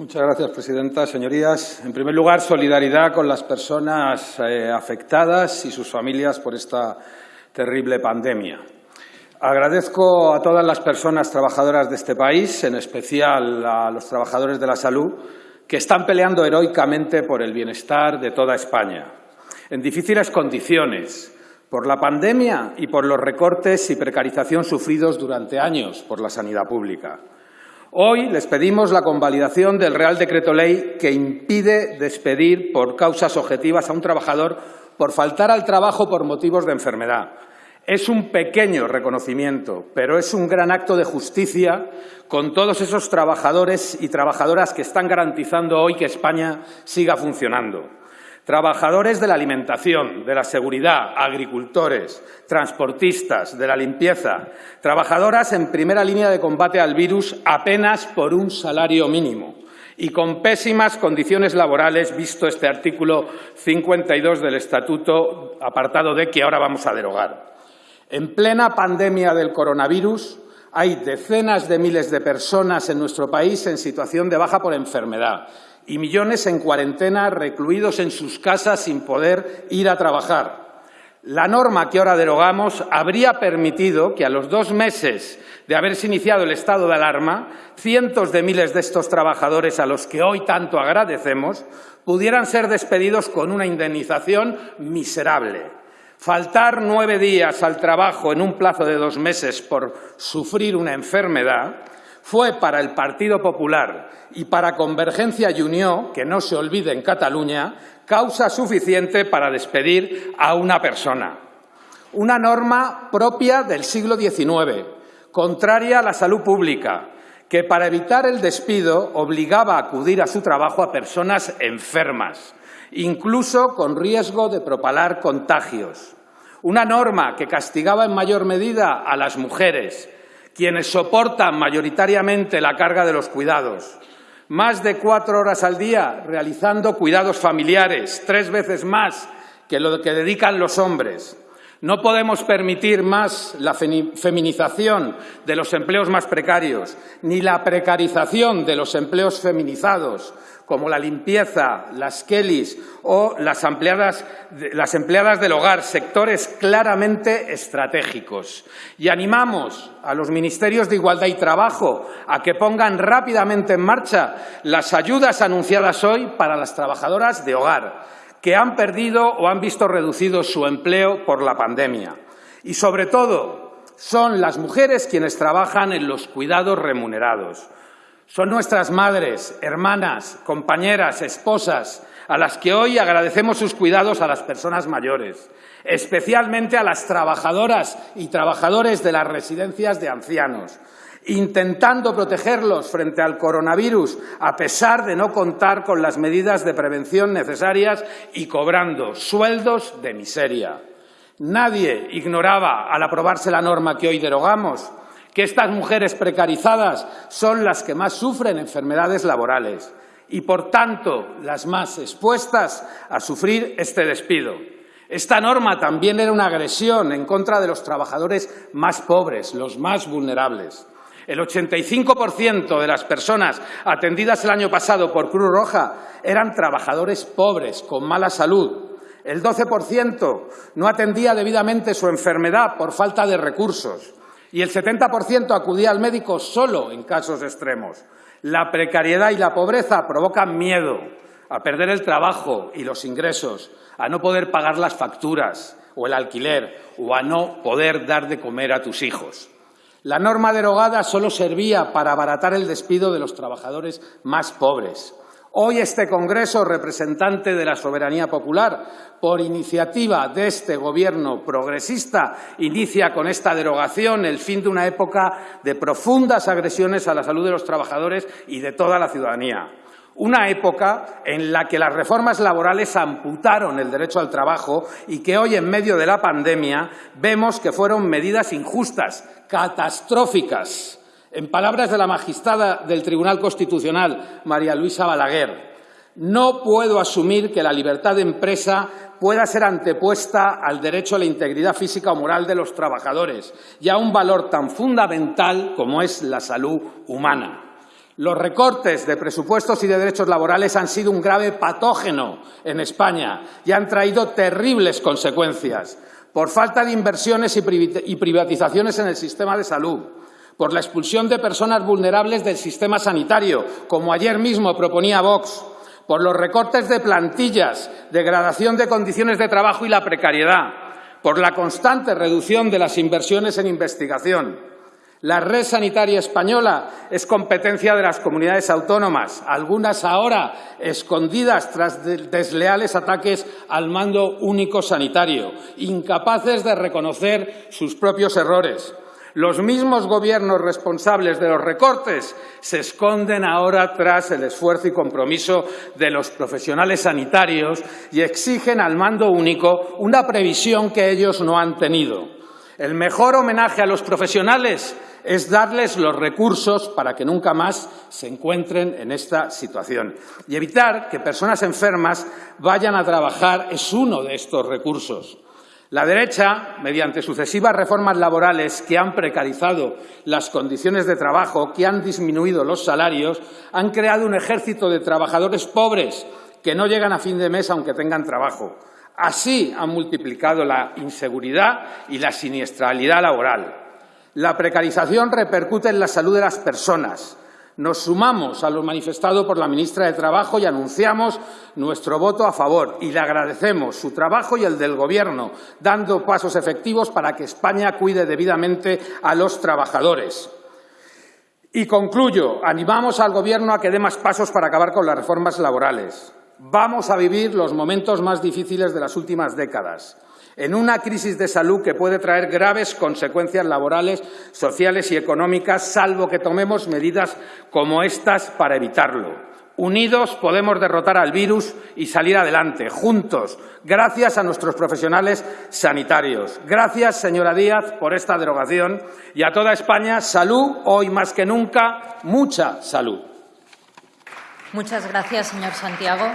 Muchas gracias, presidenta. Señorías, en primer lugar, solidaridad con las personas eh, afectadas y sus familias por esta terrible pandemia. Agradezco a todas las personas trabajadoras de este país, en especial a los trabajadores de la salud, que están peleando heroicamente por el bienestar de toda España, en difíciles condiciones, por la pandemia y por los recortes y precarización sufridos durante años por la sanidad pública. Hoy les pedimos la convalidación del Real Decreto Ley que impide despedir por causas objetivas a un trabajador por faltar al trabajo por motivos de enfermedad. Es un pequeño reconocimiento, pero es un gran acto de justicia con todos esos trabajadores y trabajadoras que están garantizando hoy que España siga funcionando. Trabajadores de la alimentación, de la seguridad, agricultores, transportistas, de la limpieza, trabajadoras en primera línea de combate al virus apenas por un salario mínimo y con pésimas condiciones laborales, visto este artículo 52 del Estatuto, apartado D, que ahora vamos a derogar. En plena pandemia del coronavirus, hay decenas de miles de personas en nuestro país en situación de baja por enfermedad y millones en cuarentena recluidos en sus casas sin poder ir a trabajar. La norma que ahora derogamos habría permitido que a los dos meses de haberse iniciado el estado de alarma, cientos de miles de estos trabajadores a los que hoy tanto agradecemos pudieran ser despedidos con una indemnización miserable. Faltar nueve días al trabajo en un plazo de dos meses por sufrir una enfermedad fue para el Partido Popular y para Convergencia y Unión, que no se olvide en Cataluña, causa suficiente para despedir a una persona. Una norma propia del siglo XIX, contraria a la salud pública, que para evitar el despido obligaba a acudir a su trabajo a personas enfermas, incluso con riesgo de propalar contagios. Una norma que castigaba en mayor medida a las mujeres, quienes soportan mayoritariamente la carga de los cuidados. Más de cuatro horas al día realizando cuidados familiares, tres veces más que lo que dedican los hombres. No podemos permitir más la feminización de los empleos más precarios, ni la precarización de los empleos feminizados, como la limpieza, las Kellys o las empleadas, las empleadas del hogar, sectores claramente estratégicos. Y animamos a los ministerios de Igualdad y Trabajo a que pongan rápidamente en marcha las ayudas anunciadas hoy para las trabajadoras de hogar, que han perdido o han visto reducido su empleo por la pandemia. Y, sobre todo, son las mujeres quienes trabajan en los cuidados remunerados son nuestras madres, hermanas, compañeras, esposas, a las que hoy agradecemos sus cuidados a las personas mayores, especialmente a las trabajadoras y trabajadores de las residencias de ancianos, intentando protegerlos frente al coronavirus a pesar de no contar con las medidas de prevención necesarias y cobrando sueldos de miseria. Nadie ignoraba, al aprobarse la norma que hoy derogamos, que estas mujeres precarizadas son las que más sufren enfermedades laborales y, por tanto, las más expuestas a sufrir este despido. Esta norma también era una agresión en contra de los trabajadores más pobres, los más vulnerables. El 85% de las personas atendidas el año pasado por Cruz Roja eran trabajadores pobres, con mala salud. El 12% no atendía debidamente su enfermedad por falta de recursos y el 70% acudía al médico solo en casos extremos. La precariedad y la pobreza provocan miedo a perder el trabajo y los ingresos, a no poder pagar las facturas o el alquiler o a no poder dar de comer a tus hijos. La norma derogada solo servía para abaratar el despido de los trabajadores más pobres. Hoy este Congreso, representante de la soberanía popular, por iniciativa de este Gobierno progresista, inicia con esta derogación el fin de una época de profundas agresiones a la salud de los trabajadores y de toda la ciudadanía. Una época en la que las reformas laborales amputaron el derecho al trabajo y que hoy, en medio de la pandemia, vemos que fueron medidas injustas, catastróficas en palabras de la magistrada del Tribunal Constitucional, María Luisa Balaguer, no puedo asumir que la libertad de empresa pueda ser antepuesta al derecho a la integridad física o moral de los trabajadores y a un valor tan fundamental como es la salud humana. Los recortes de presupuestos y de derechos laborales han sido un grave patógeno en España y han traído terribles consecuencias por falta de inversiones y privatizaciones en el sistema de salud, por la expulsión de personas vulnerables del sistema sanitario, como ayer mismo proponía Vox, por los recortes de plantillas, degradación de condiciones de trabajo y la precariedad, por la constante reducción de las inversiones en investigación, la red sanitaria española es competencia de las comunidades autónomas, algunas ahora escondidas tras desleales ataques al mando único sanitario, incapaces de reconocer sus propios errores. Los mismos gobiernos responsables de los recortes se esconden ahora tras el esfuerzo y compromiso de los profesionales sanitarios y exigen al mando único una previsión que ellos no han tenido. El mejor homenaje a los profesionales es darles los recursos para que nunca más se encuentren en esta situación. Y evitar que personas enfermas vayan a trabajar es uno de estos recursos. La derecha, mediante sucesivas reformas laborales que han precarizado las condiciones de trabajo, que han disminuido los salarios, han creado un ejército de trabajadores pobres que no llegan a fin de mes aunque tengan trabajo. Así han multiplicado la inseguridad y la siniestralidad laboral. La precarización repercute en la salud de las personas. Nos sumamos a lo manifestado por la ministra de Trabajo y anunciamos nuestro voto a favor y le agradecemos su trabajo y el del Gobierno, dando pasos efectivos para que España cuide debidamente a los trabajadores. Y concluyo, animamos al Gobierno a que dé más pasos para acabar con las reformas laborales. Vamos a vivir los momentos más difíciles de las últimas décadas en una crisis de salud que puede traer graves consecuencias laborales, sociales y económicas, salvo que tomemos medidas como estas para evitarlo. Unidos podemos derrotar al virus y salir adelante, juntos, gracias a nuestros profesionales sanitarios. Gracias, señora Díaz, por esta derogación y a toda España, salud, hoy más que nunca, mucha salud. Muchas gracias, señor Santiago.